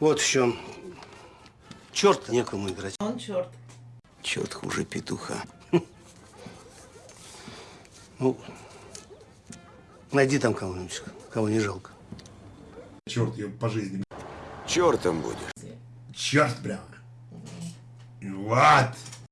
Вот в чем. Черт некому играть. Он черт. Черт хуже петуха. Ну, найди там кого-нибудь, кого не жалко. Черт, я по жизни. Чертом будешь. Черт прямо. Вот.